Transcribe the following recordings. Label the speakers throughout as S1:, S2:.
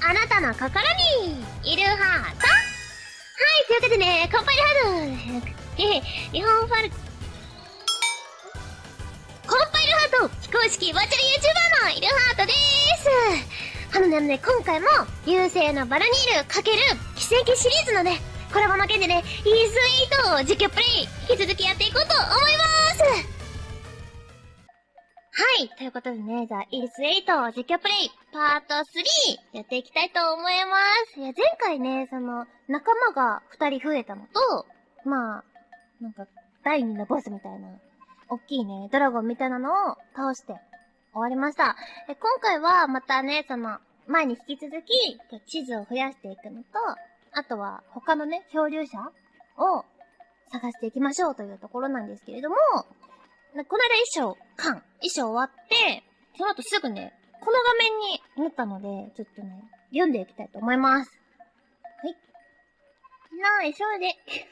S1: あなたの心にいるハートはい、というわけでね、乾杯ハート。日本ファル、コンパイルハート非公式バーチャル YouTuber のイルハートでーす。あのね、ね今回も、優勢のバラニール×奇跡シリーズのね、コラボの件でね、イースイートを実況プレイ、引き続きやっていこうと思います。はい。ということでね、じゃあ、イースイート実況プレイ、パート3、やっていきたいと思います。いや、前回ね、その、仲間が2人増えたのと、まあ、なんか、第2のボスみたいな大きいね、ドラゴンみたいなのを倒して終わりました。え今回はまたね、その、前に引き続き、地図を増やしていくのと、あとは他のね、漂流者を探していきましょうというところなんですけれども、この間衣装、缶、衣装終わって、その後すぐね、この画面になったので、ちょっとね、読んでいきたいと思います。はい。なあ、急いで。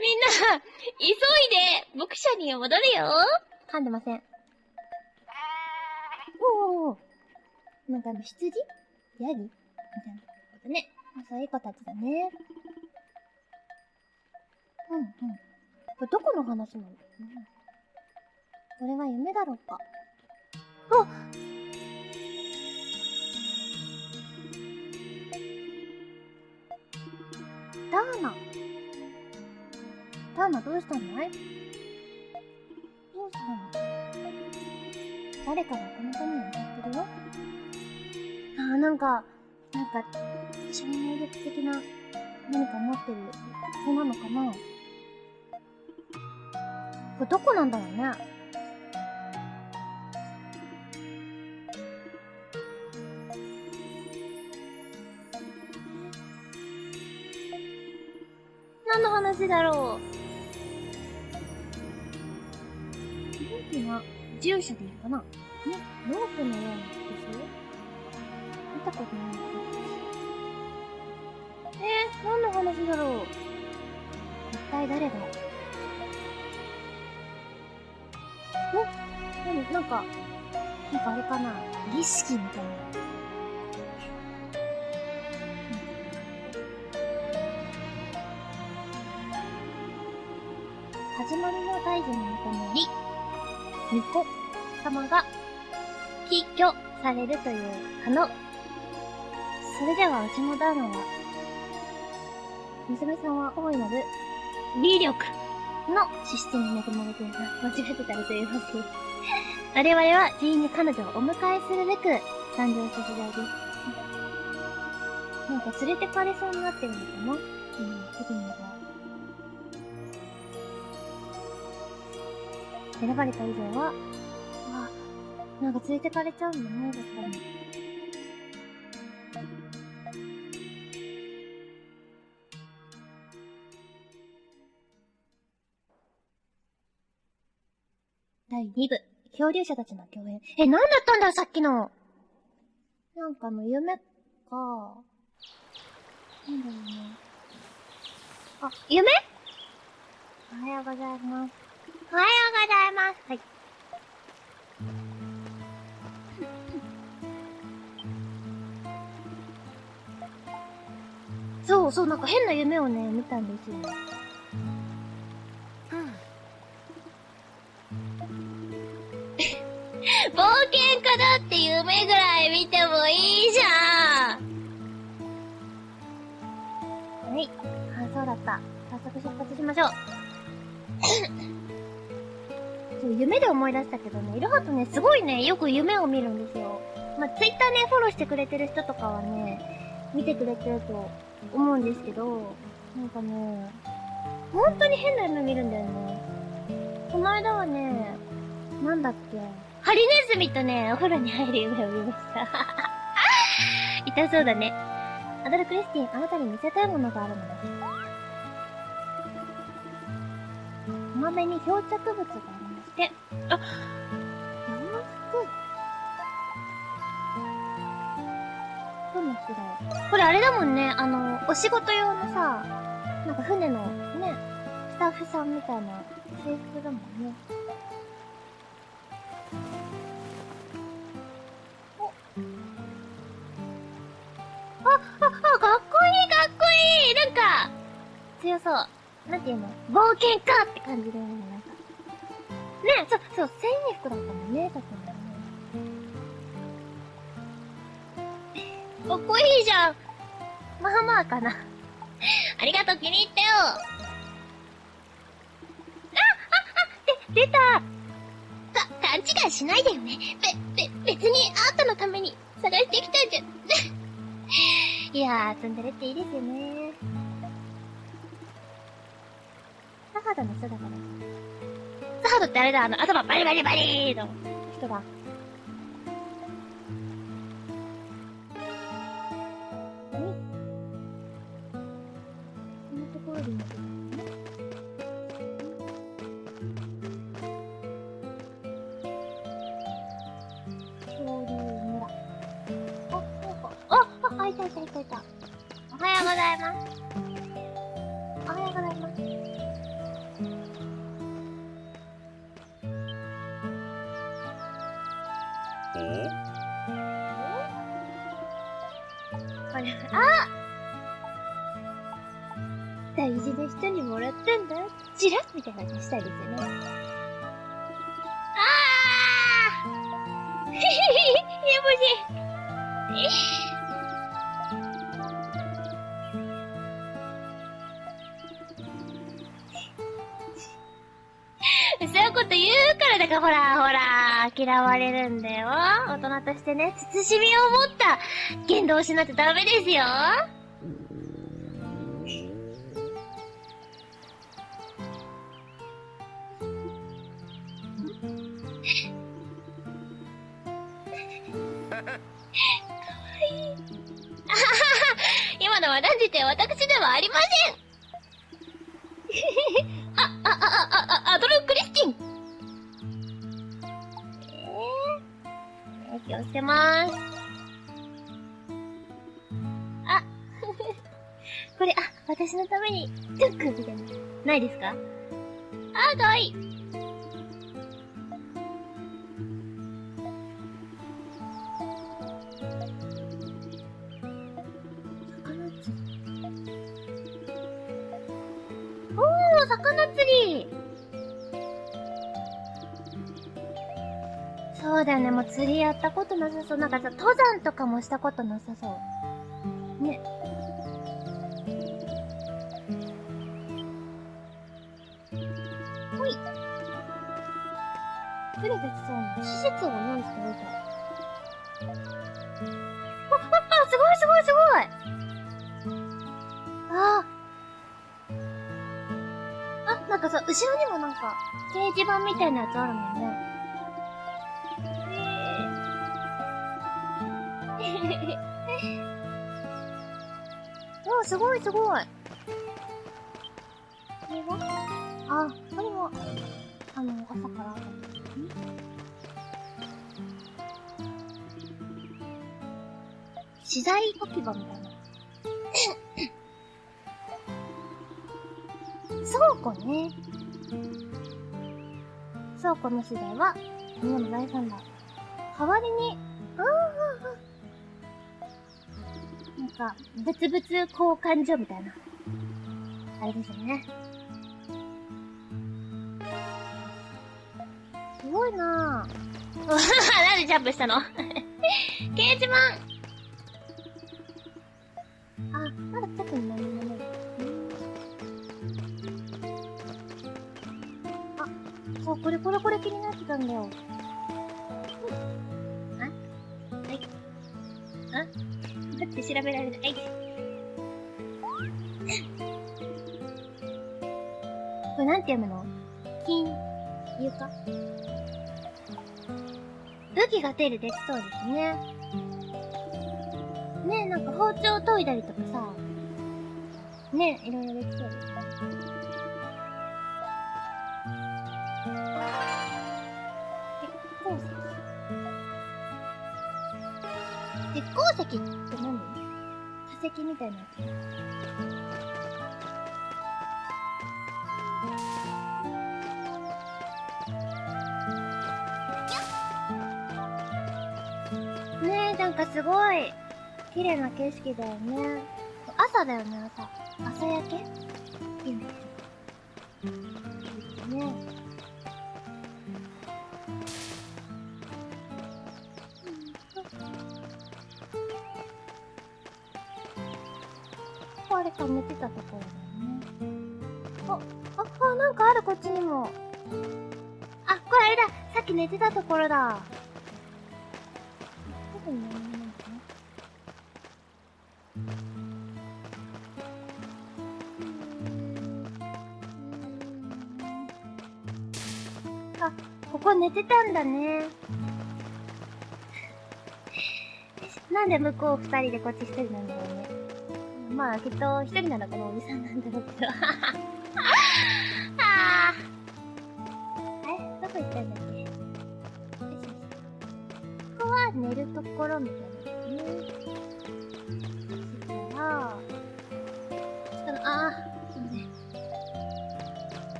S1: みんな、急いで、牧舎に戻るよ。噛んでません。おおなんか、羊？ヤギ？みたいなことね。そういう子たちだね。うんうん。これどこの話なの、うん、これは夢だろうか。あダーナ。ターナどうしたの？どうしたの？誰かがこのために歌ってるよ。あーなんか、なんか、超能力的な何か持ってる子なのかな？れどこなんだろうね。何の話だろう。が住所でいいかな。ね、ロープのようなですよ。見たことないえー、何の話だろう。一体誰がなんか、なんかあれかな儀式みたいな。始まりの大事に求めり、巫女様が起居されるという可能。それではうちのダーナは、娘さんは大いなる威力の資質に恵まれています。間違ってたらすいません。我々は全員に彼女をお迎えするべく誕生した時代です。なんか連れてかれそうになってるのかな？うん、次のが。選ばれた以上は、あ、なんか連れてかれちゃうんだね、だっかに。漂流者たちの共演。え、なんだったんだ、さっきの。なんかの夢か。なんだろうね。あ、夢？おはようございます。おはようございます。はい。そうそう、なんか変な夢をね、見たんですよ。冒険家だって夢ぐらい見てもいいじゃんはい。あ、そうだった。早速出発しましょう。そう、夢で思い出したけどね、いろはとね、すごいね、よく夢を見るんですよ。まあ、ツイッターね、フォローしてくれてる人とかはね、見てくれてると思うんですけど、なんかね、本当に変な夢見るんだよね。この間はね、なんだっけ、ハリネズミとね、お風呂に入る夢を見ました。痛そうだね。アドルクリスティン、あなたに見せたいものがあるのです。こまめに漂着物がありまして、あ、洋服。どの違うこれあれだもんね、あの、お仕事用のさ、なんか船のね、スタッフさんみたいな制服だもんね。そうそう。なんていうの？冒険家って感じだよね、なんか。ねそう、そう、繊維服だったもんね、さっき。かっこいいじゃんまあまあかな。ありがとう、気に入ったよあ、あ、あ、で、出たか、勘違いしないでよね。べ、べ、別にあんたのために探してきたんじゃ。いやー、ツンデレっていいですよね。サハドの人だから。サハドってあれだ、あの、頭バリバリバリーの人だ。人にもらったんだ。チラッみたいな感じしたいですよね。あーへへへへ、やばし。そういうこと言うからだからほらほら、嫌われるんだよ。大人としてね、慎みを持った言動をしないとダメですよ。えー、気をつけまーす。あ、これ、あ、私のために、トゥックみたいな。ないですか？あ、かわいい。釣りやったことなさそう。なんかさ、登山とかもしたことなさそう。ね。ほい。作れできそうな施設を用意しておいた。あ、あ、あ、すごいすごいすごいああ。あ、なんかさ、後ろにもなんか、掲示板みたいなやつあるもんね。すごいすごい。これはあ、これは、あの、朝からあったん？ですね。資材置き場みたいな。倉庫ね。倉庫の資材は、みんなの財産だ。代わりに、か、物々交換所みたいな。あれですよね。すごいなぁ。なんでジャンプしたの？掲示板あ、まだ特に何もない。あ、そう、これこれこれ気になってたんだよ。調べられない。これなんて読むの？金、床武器が手でできそうですね。ねえ、なんか包丁研いだりとかさ、ねえ、いろいろできそうです石みたいな。ねえ、なんかすごい、綺麗な景色だよね。朝だよね、朝。朝焼け？いいんだけど。ねここあ寝てたところだよね。あ、あ、あ、なんかある、こっちにも。あ、これあれださっき寝てたところだ。どこに何もないのかなあ、ここ寝てたんだね。なんで向こう二人でこっち一人なんだろうね。まあ、きっと一人ならこのおじさんなんだろうけど。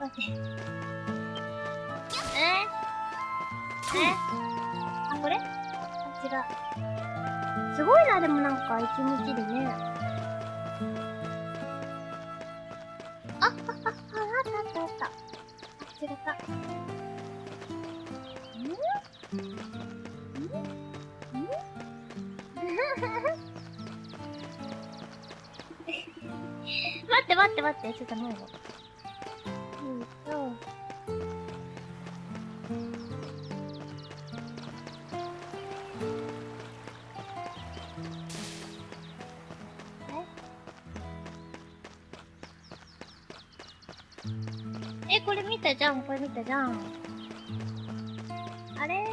S1: 待って。え？え？あ、これ？あ、違う。すごいな、でもなんか一日でね。あ、あ、あ、あ、あったあったあった。あ、違った。ん？ん？ん？待って待って待って、ちょっと前の。うじゃん。あれ？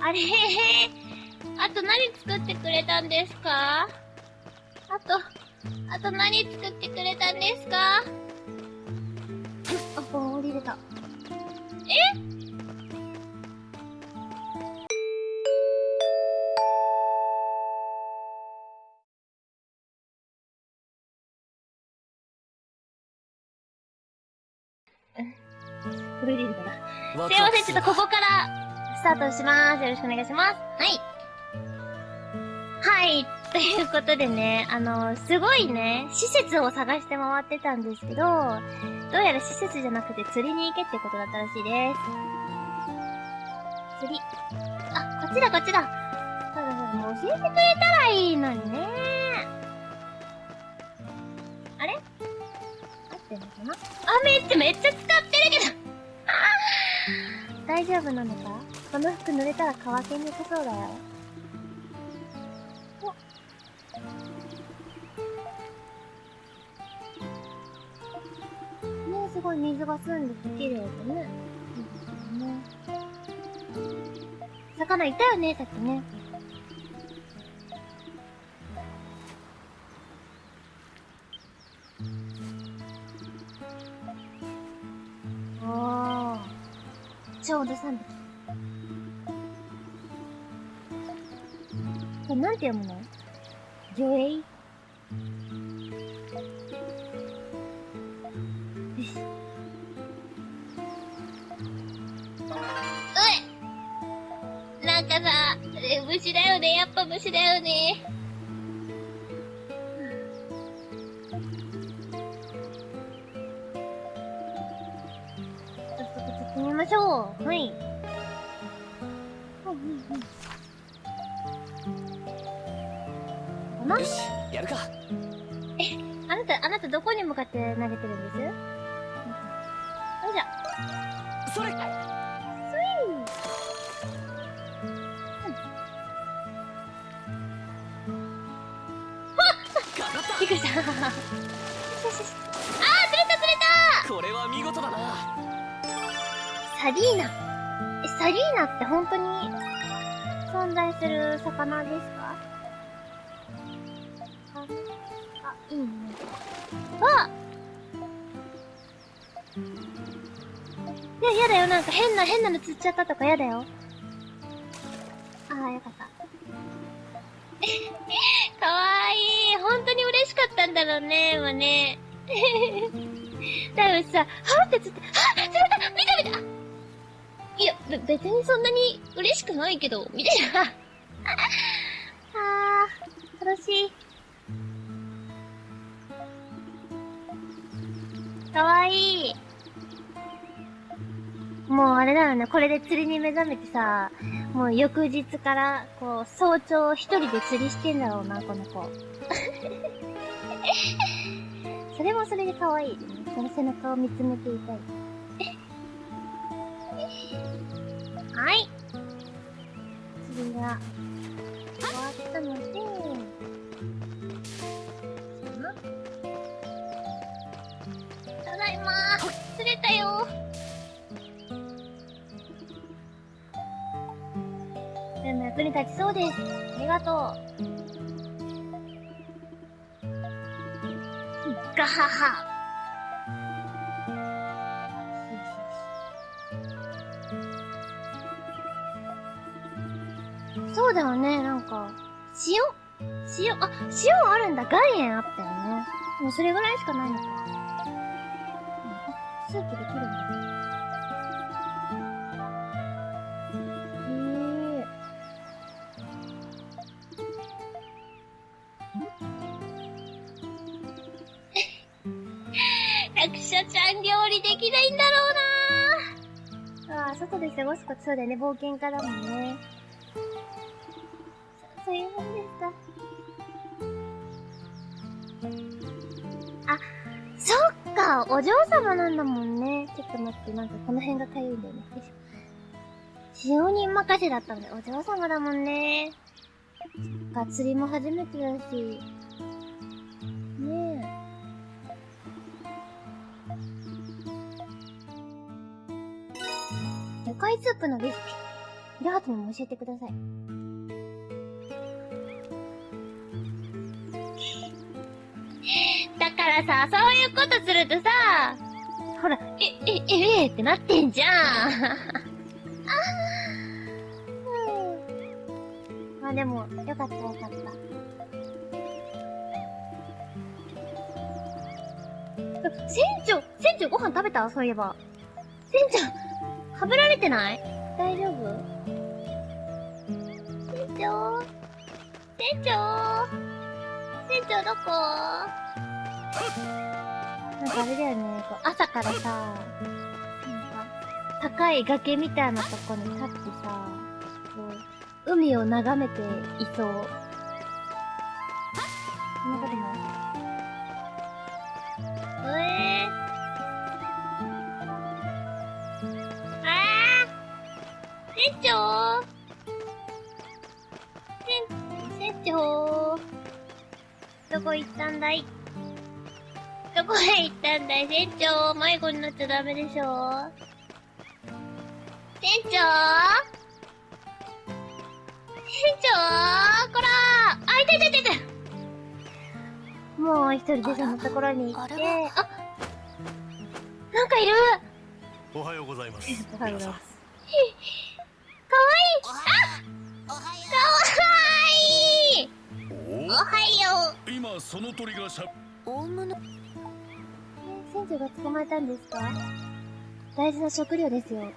S1: あれ？あと何作ってくれたんですか？あと、あと何作ってくれたんですか？よろしくお願いします。はい。はい。ということでね、あの、すごいね、施設を探して回ってたんですけど、どうやら施設じゃなくて釣りに行けってことだったらしいです。釣り。あ、こっちだこっちだ。そうだそうだ、もう教えてくれたらいいのにね。あれ？合ってんのかな？あ、めっちゃめっちゃ使ってるけど。大丈夫なのか？この服濡れたら乾きにくそうだよ。ね、すごい水が澄んでて綺麗でね。いいですよね。魚いたよね、さっきね。なんて読むの魚影よし。うえなんかさ、虫だよね。やっぱ虫だよね。
S2: よしやるか。
S1: あなた、あなたどこに向かって投げてるんです？
S2: それ。
S1: スイ
S2: かかっ
S1: ーびっくりした。よしよしよしあー、釣れた釣れ
S2: た。これは見事だな。
S1: たサリーナ。え、サリーナって本当に存在する魚ですか？だよ、なんか変な、変なの釣っちゃったとかやだよ。ああ、よかった。かわいい。本当に嬉しかったんだろうね、今ね。多分さ、はって釣って、はぁ釣れた見た見たいや、べ、別にそんなに嬉しくないけど、みたいな。あー、楽しい。かわいい。もうあれだよね、これで釣りに目覚めてさ、もう翌日から、こう、早朝一人で釣りしてんだろうな、この子。それもそれで可愛い、その背中を見つめていたい。はい。釣りが終わったので、ただいまー釣れたよに立ちそうです。ありがとう。ガハハ。そうだよね、なんか、塩？塩、あ、塩あるんだ。岩塩あったよね。もうそれぐらいしかないのか。過ごすことそうだよね。冒険家だもんね。そそういうもんですか。あ、そっかお嬢様なんだもんね。ちょっと待って、なんかこの辺がかゆいんだよね。よいしょ使用人任せだったんだよ。お嬢様だもんね。そっか、釣りも初めてだし。魚介スープのレシピ。リハートにも教えてください。だからさ、そういうことするとさ、ほら、え、え、え、え、ってなってんじゃん。あうんまあでも、よかったよかった。船長、船長ご飯食べた？そういえば。船長、はぶられてない？大丈夫？船長？船長？船長どこ？なんかあれだよね、こう朝からさ、なんか、高い崖みたいなとこに立ってさ、こう、海を眺めていそう。迷子になっちゃダメでしょ？船長？船長？こらあ、いたいたいたいた。もう一人でそのところに行って、
S3: あ
S1: なんかいる。
S3: おはようございます。
S1: おはようございます。
S3: 皆
S1: かわいい。
S3: さん
S1: かわいい。おはよう。
S3: お今その鳥がしゃ。
S4: 大物。
S1: え船長が捕まえたんですか？大事な食料ですよ。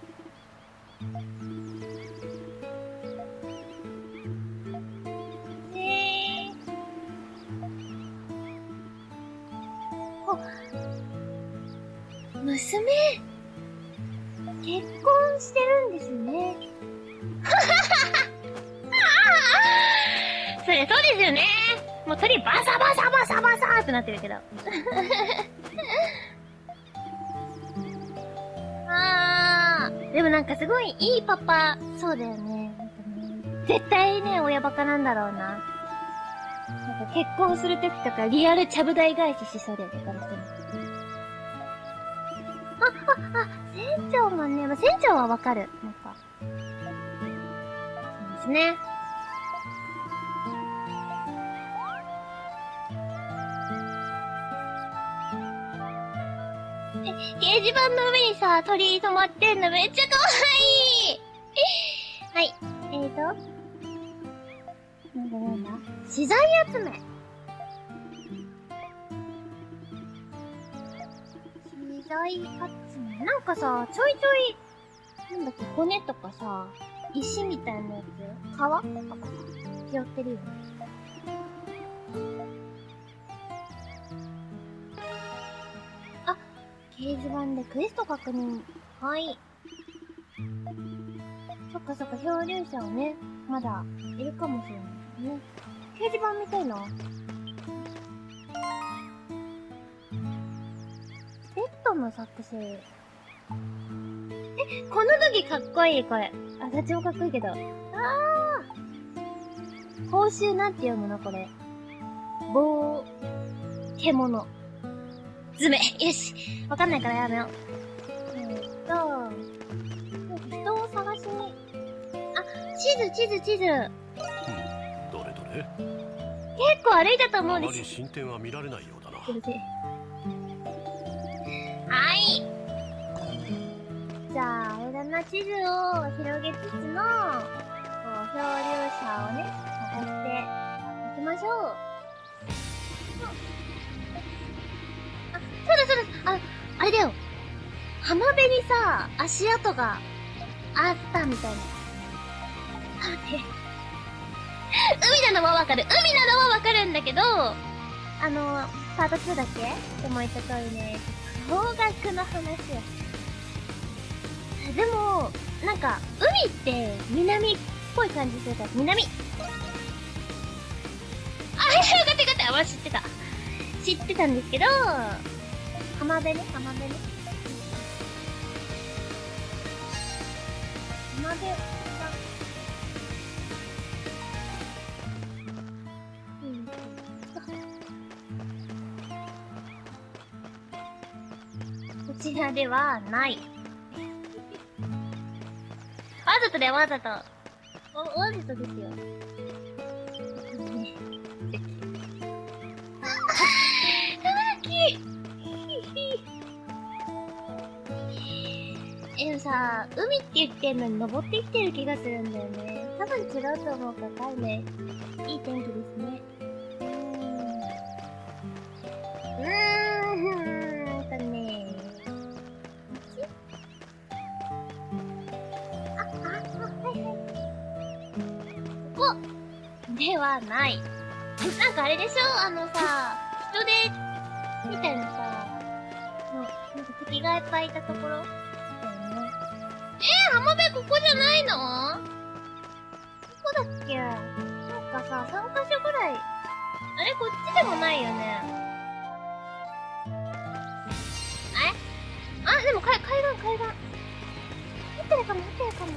S1: えー。あ、娘結婚してるんですね。それそうですよね。もう鳥バサバサバサバサーってなってるけど。あー。でもなんかすごいいいパパ、そうだよね。絶対ね、親バカなんだろうな。なんか結婚するときとかリアルちゃぶ台返ししそうだよね、この人も。あ、あ、あ、船長もね、まあ、船長はわかる。なんか。そうですね。掲示板の上にさ、鳥居止まってんのめっちゃ可愛いはい。えーと。なんだなんだ資材集め。資材集め。なんかさ、ちょいちょい、なんだっけ、骨とかさ、石みたいなやつ、皮とかさ、拾ってるよね。掲示板でクエスト確認。はい。そっかそっか、漂流者をね、まだいるかもしれないね。掲示板見たいな。ベッドの作成。え、この時かっこいい、これ。あ、どっちもかっこいいけど。あー報酬なんて読むのこれ。棒、獣。爪。よし。わかんないからやめよう。えーっと、人を探しに。あ、地図、地図、地図。
S3: うんどれどれ？
S1: 結構歩いたと思
S3: あ
S1: うんです。
S3: まり進展は見られないようだな
S1: はい。じゃあ、あれだな、地図を広げつつの、こう、漂流者をね、探していきましょう。あ、れだよ。浜辺にさ、足跡があったみたいな。待って。海なのはわかる。海なのはわかるんだけど、あの、パート2だっけ？でも言った通りね、方角の話をでも、なんか、海って南っぽい感じするから、南あ、よかったよかった。私知ってた。知ってたんですけど、浜辺ね、浜辺ね。浜辺、うん。こちらではない。わざとだよ、わざと。お、わざとですよ。さ、海って言ってんのに登ってきてる気がするんだよね。多分違うと思うから、かいね。いい天気ですね。うーん。うーんとね。あ、あ、あ、はいはい。ここではない。なんかあれでしょ？あのさ、人手みたいなさ、の、なんか敵がいっぱいいたところ。えー、浜辺ここじゃないの？どこだっけ？なんかさ、3カ所ぐらい。あれこっちでもないよね。え？あ、でも海、海岸、海岸。合ってるかも、合ってるかも。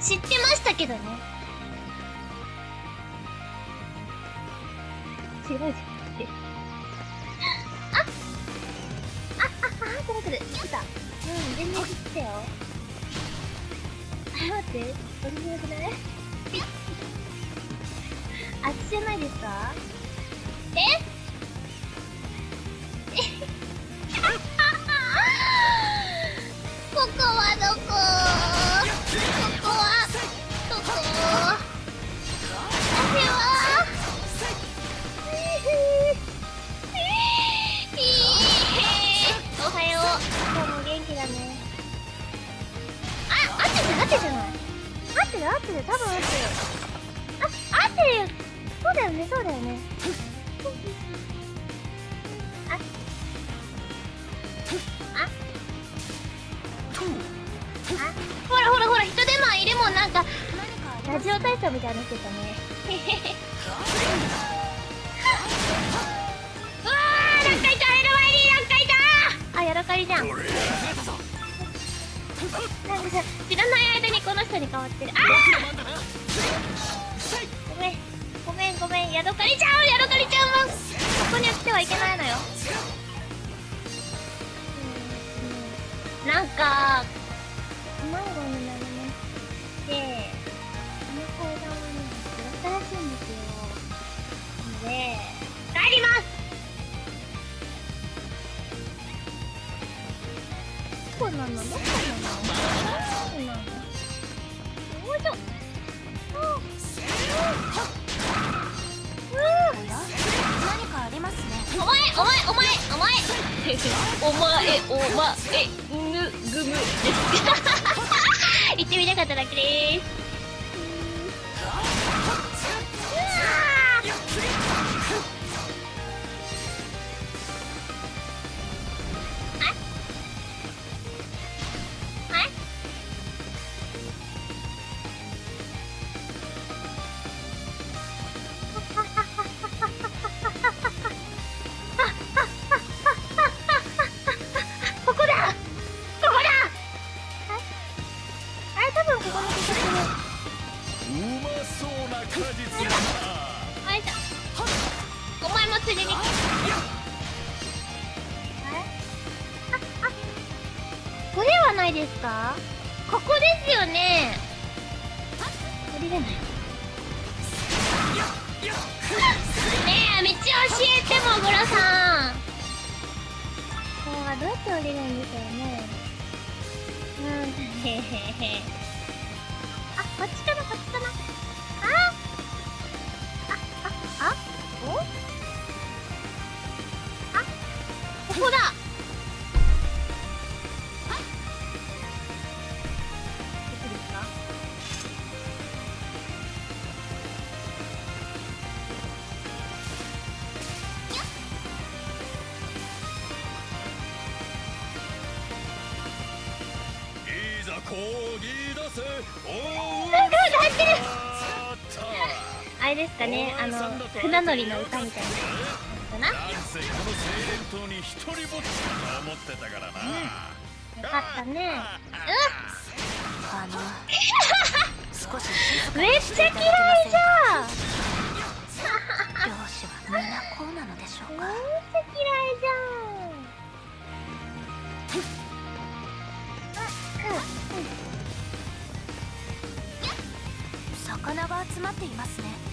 S1: 知ってましたけどね。違う違ううん、全然来たよ。あ、待って。どれぐらいくない？あっちじゃないですか？え？ラジオ体操みたいなのしてたねうわーなんかいた LYD なんかいたあヤドカリじゃんなんかさ知らない間にこの人に変わってるあごめんごめんごめんヤドカリちゃんヤドカリちゃんはここには来てはいけないのよなんか迷子になりなのどこなのどこなのよいしょ
S4: 何かありますね
S1: お前お前お前お前お前。お前ぬぐむ。言ってみたかっただけです。お前もついでにあれああこれはないですか？ここですよね。降りれない。ねえ道教えてもぐらさん。これはどうやって降りるんでしょうね。うん。へへへ。あこっちかなこっちかな船乗りの歌みたいな
S2: のに一人ぼっちだと思ってたからな、
S1: よかったね。
S4: あの少し静
S1: う
S4: か？
S1: めっちゃ嫌いじゃん。
S4: 漁師はみんなこうなのでしょうか？
S1: めっちゃ嫌いじゃん。
S4: 魚が集まっていますね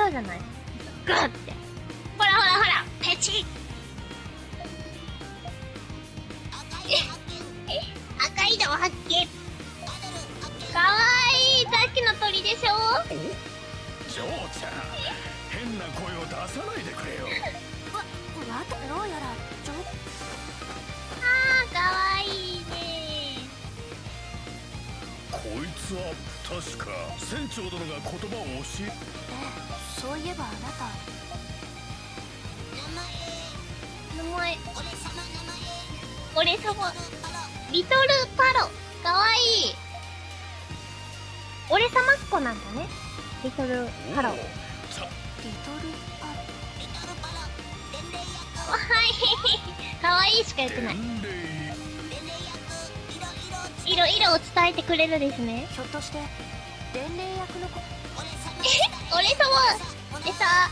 S1: そうじゃない。ガッ俺様っ子なんだね。リトルパロ
S2: おうさ
S4: リトルパ
S1: かわいい。かわいいしか言ってない。いろいろを伝えてくれるですね。
S4: ひょっとして伝令役の子？
S1: え？俺様でさ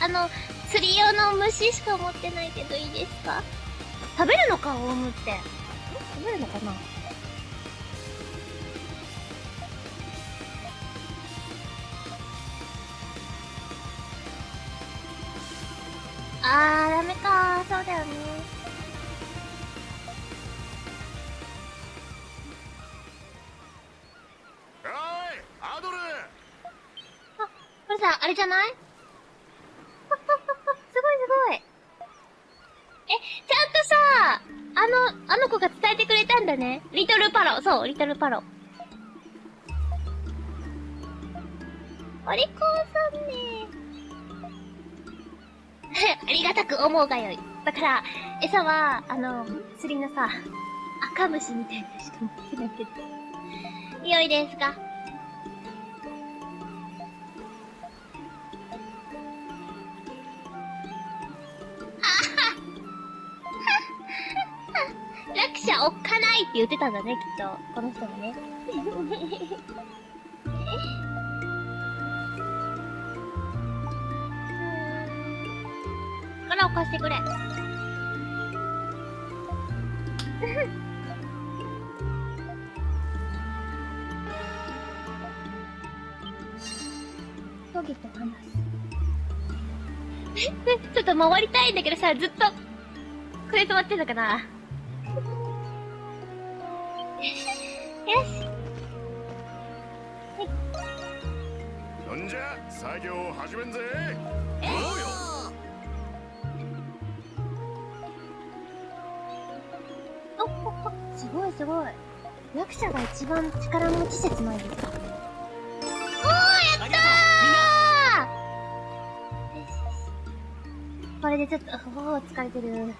S1: あの釣り用の虫しか持ってないけどいいですか？食べるのかオウムって。ん食べるのかな？そうリトルパロお利口さんね ありがたく思うがよい。だから、餌は、あの、釣りのさ、赤虫みたいなしか持ってないけど。良いですか？者おっかないって言ってたんだね、きっと。この人もね。力を貸してくれ。トゲと話す。ちょっと回りたいんだけどさ、ずっと、これ止まってんのかなし。
S2: なんじゃ作業を始めんぜ
S1: おおおすごいすごい。役者が一番力持ち説ないですかおー、やったーこれでちょっと、おー、疲れてる。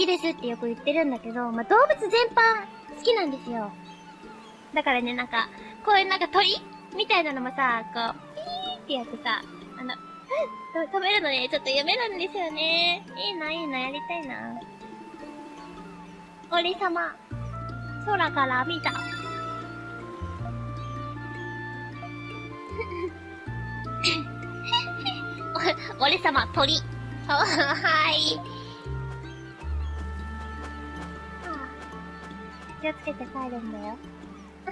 S1: きですってよく言ってるんだけど、まあ、動物全般好きなんですよ。だからね、なんか、こういうなんか鳥？みたいなのもさ、こう、ピーってやってさ、あの、と止めるのね、ちょっと読めるんですよね。いいな、いいな、やりたいな。俺様、空から見た。俺様、鳥。はい。気をつけて帰るんだよ。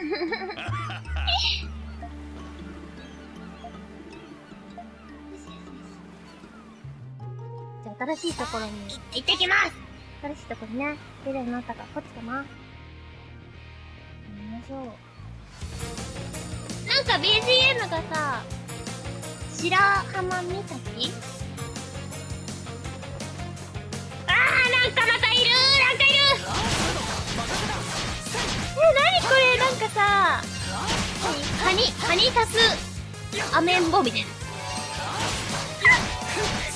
S1: じゃあ新しいところに行ってきます新しいところにね、出るようになったから、こっちかな。行きましょう。なんか BGM がさ、白浜岬？あー、なんかまたいるなんかえ、なにこれなんかさ、カニ、カニ足す、アメンボみたいな。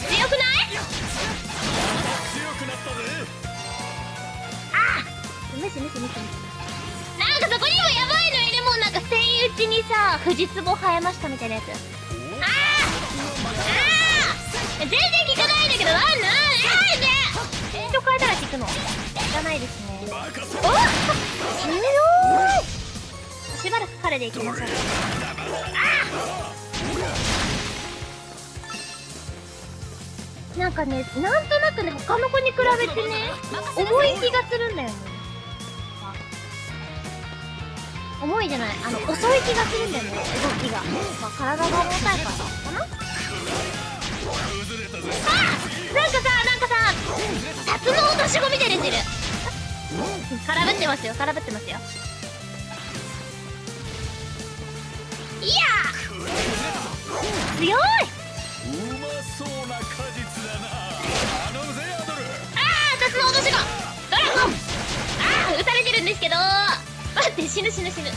S1: 強くない？
S2: 強くなったぜ
S1: 無視無視無視。なんかそこにもやばいのいるもん、なんかセイウチにさ、藤壺生えましたみたいなやつ。あーあー全然効かないんだけど、なんなんなんでスピード変えたら効くの。かないですね。おっ強いしばらく彼で行きましょう。あなんかね、なんとなくね、他の子に比べてね、重い気がするんだよね。重いじゃない、あの、遅い気がするんだよね、動きが。まあ、体が重たいからかなあなんかさ、なんかさ、タツノオトシゴみたいてる。空振ってますよ、空振ってますよ。いやー！強い！う
S2: まそうな果実だな。頼むぜアドル。
S1: あータツノオトシゴドラゴン！あー撃たれてるんですけど待って、死ぬ死ぬ死ぬ。あ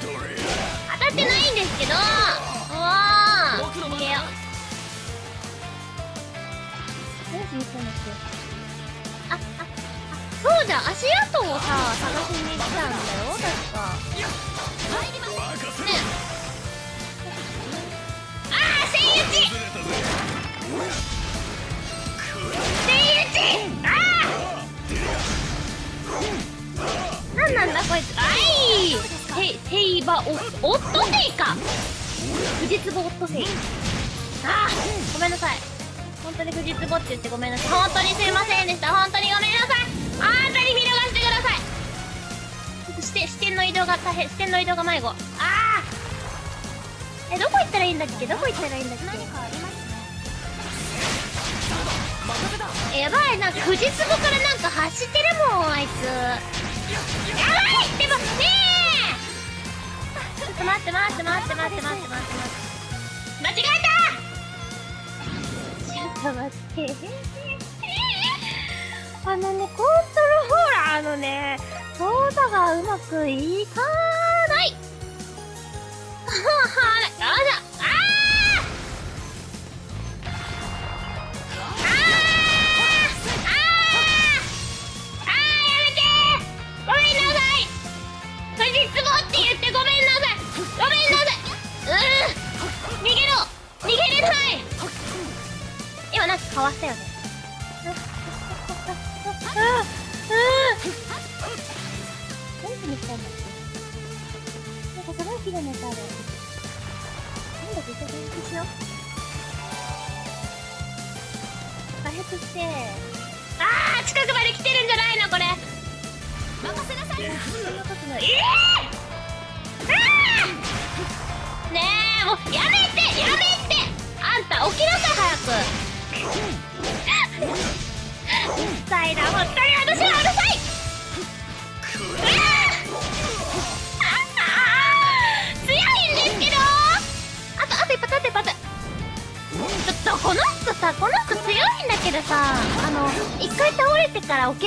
S2: どれや
S1: ー！当たってないんですけどうわー！逃げよう。何しに来たんだっけあ、あ、あ、そうじゃん足跡をさ、探しに来たんだよ、確か。ねあー、セイウチ
S2: 崩れたぜ
S1: セイウチあなんなんだこいつあいセイ、セイバオ、オットセイか藤壺オットセイあーごめんなさい本当に藤壺って言ってごめんなさい本当にすいませんでした本当にごめんなさいあんたに見逃してください。ちょっと視点、の移動が大変視点の移動が迷子。ああえどこ行ったらいいんだっけ？どこ行ったらいいんだっけ？
S4: 何かありますね。
S1: えやばいなんか藤壺からなんか走ってるもんあいつ。やばいでもねえ。ちょっと待って待って待って待って待って待って。待って間違えた！ちょっと待ってあのねコントローラーのね操作がうまくいか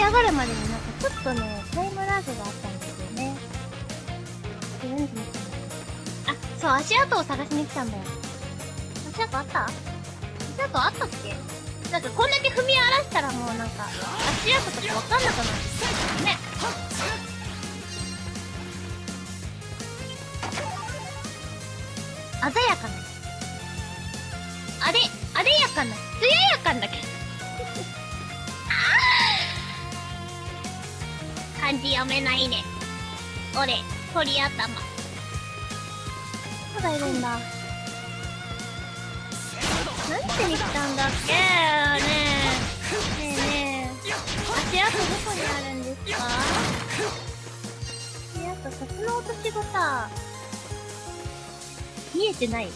S1: 上がるまでになんかちょっとねタイムラグがあったんですよね。で何しに来たあそう足跡を探しに来たんだよ。足跡あった足跡あったっけ？なんかこんだけ踏み荒らしたらもうなんか足跡とかわかんなくなって鳥頭。まだいるんだ。何しに来たんだっけ？ねえねえ。ねえ足跡どこにあるんですか？足跡札の落とし子さ。見えてない？ね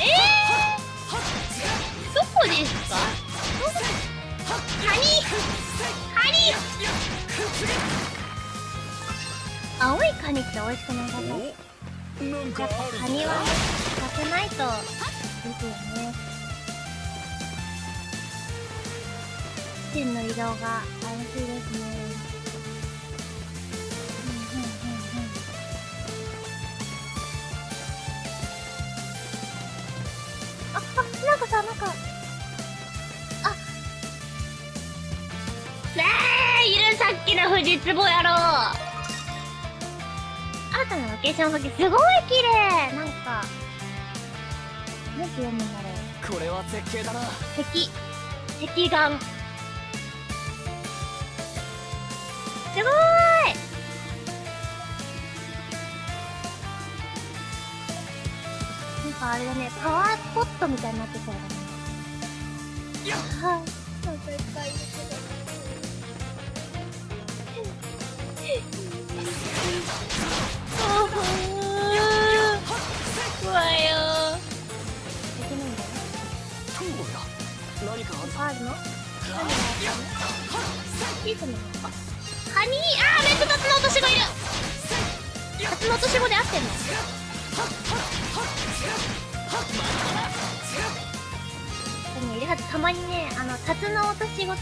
S1: えー、どこですか？カニ。カニ青いカニって美味しくなかった
S2: おなんか
S1: やっぱカニはねさせないとですよね線の移動が怪しいですね。あ、あ、なんかさ、なんか。さっきの藤壺野郎。新たなロケーション先すごい綺麗なんか。なんて読むんだろう。
S5: これは絶景だな
S1: 敵。敵眼。すごーいなんかあれだね、パワースポットみたいになってそうだね。けど。あー。怖いよー。いけないんだよ。
S5: 何かある
S1: の何があるのシー。トののかカニあー。めっちゃタツノオトシゴいるタツノオトシゴで合ってんのでもいるはずたまにねあのタツノオトシゴと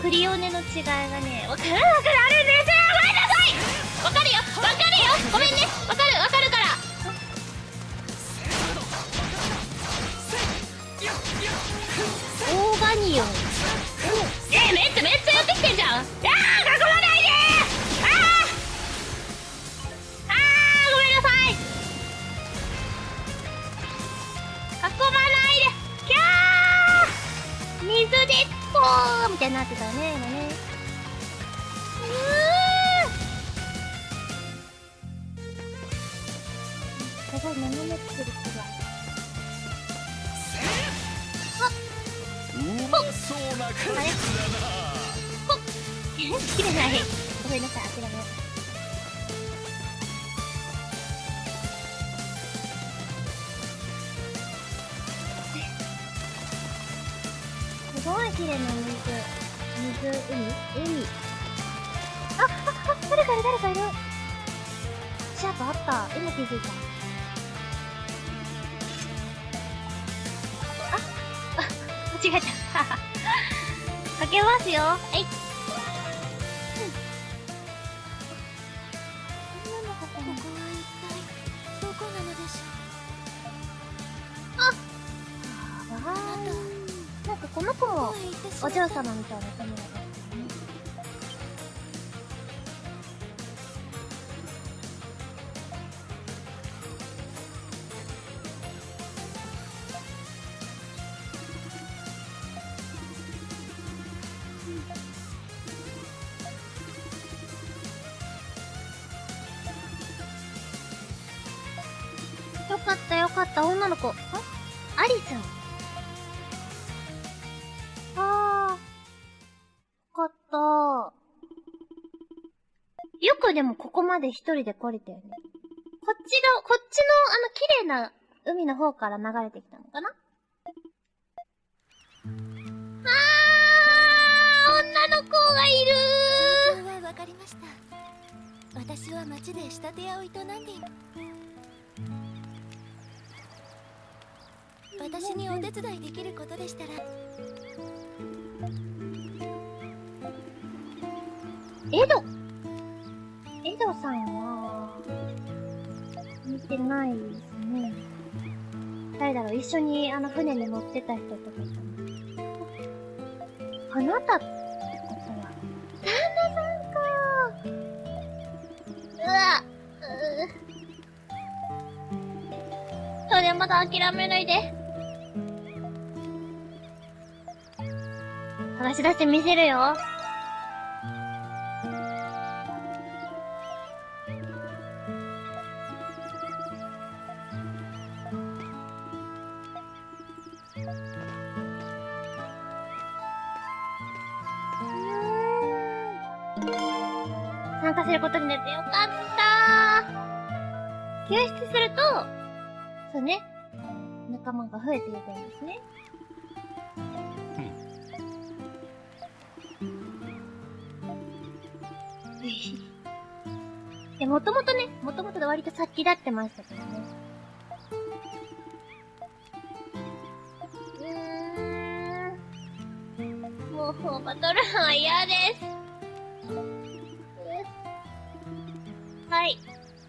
S1: クリオネの違いがねわからなくなるんですよごめんね。わかるわかるから。オーガニオン。えめっちゃめっちゃ寄ってきてんじゃん。あー囲まないであーあーごめんなさい。囲まないで。キャー。水でポーみたいになってたよね今ね。かった女の子。あ？アリスン。あー。よかった。よくでもここまで一人で来れたよね。こっちが、こっちのあの綺麗な海の方から流れてきたのかな？あー女の子がいる
S4: 状況はわかりました私は町で仕立て屋を営んでいます伝いできることでしたら。
S1: エド。エドさんは、見てないですね。誰だろう？一緒にあの船に乗ってた人とか。かな。あなたってことは、旦那さんかうわ、うそれまだ諦めないで。話し出してみせるよ。参加することになってよかった救出すると、そうね、仲間が増えていくんですね。もともとね、もともとで割と先立ってましたけどね。うーん。もう、バトルは嫌です。はい。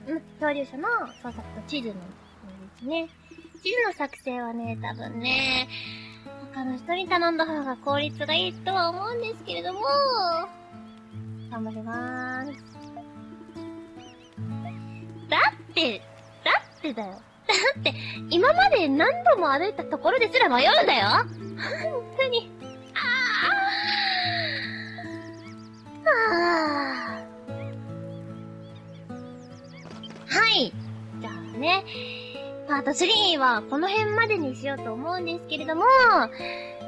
S1: うん、漂流者の捜索と地図の、ですね。地図の作成はね、多分ね、他の人に頼んだ方が効率がいいとは思うんですけれども、頑張りまーす。だって、だってだよ。だって、今まで何度も歩いたところですら迷うんだよ本当に。ああ。はい。じゃあね、パート3はこの辺までにしようと思うんですけれども、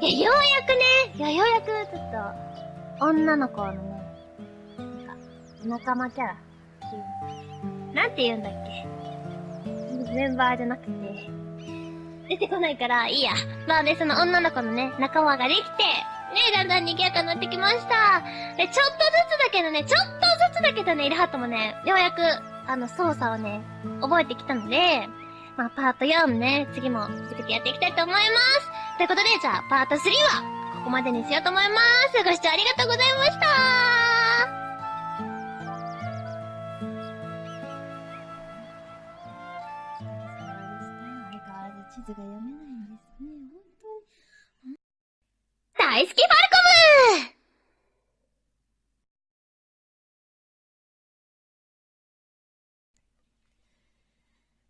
S1: いや、ようやくね、いや、ようやくちょっと、女の子のね、なんか、仲間キャラっていうなんて言うんだっけ？メンバーじゃなくて、出てこないから、いいや。まあね、その女の子のね、仲間ができて、ね、だんだん賑やかになってきました。で、ちょっとずつだけどね、ちょっとずつだけどね、イルハットもね、ようやく、あの、操作をね、覚えてきたので、まあ、パート4ね、次も続けてやっていきたいと思います。ということで、じゃあ、パート3は、ここまでにしようと思います。ご視聴ありがとうございました大好きファルコム。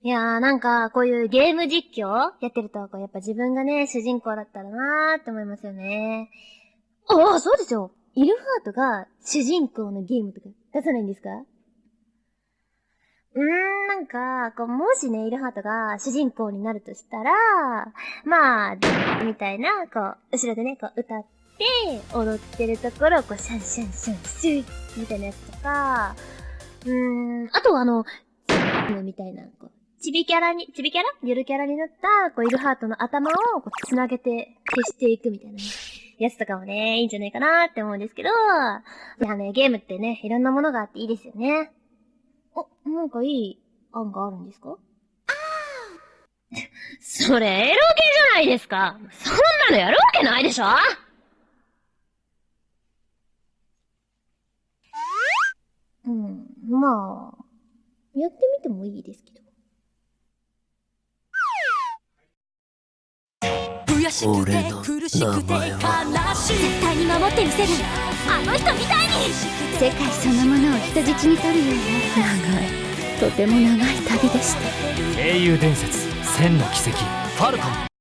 S1: いやーなんか、こういうゲーム実況やってると、こうやっぱ自分がね、主人公だったらなーって思いますよね。ああ、そうですよ。イルハートが主人公のゲームとか出さないんですか？うーん、なんか、こう、もしね、イルハートが主人公になるとしたら、まあ、みたいな、こう、後ろでね、こう、歌って、踊ってるところを、こう、シャンシャンシャンシュイみたいなやつとか、うーん、あとはあの、みたいな、こう、チビキャラに、チビキャラ？ゆるキャラになった、こう、イルハートの頭を、こう、繋げて消していくみたいなね、やつとかもね、いいんじゃないかなって思うんですけど、いやね、ゲームってね、いろんなものがあっていいですよね。お、なんかいい案があるんですか？それ、エロゲじゃないですか。そんなのやるわけないでしょ。うん、まあ、やってみてもいいですけど。
S4: 悔しくて苦しくて悲しい。絶対に守ってみせるあの人みたいに。
S6: 世界そのものを人質に取るような長い。とても長い旅でした
S5: 英雄伝説千の奇跡ファルコン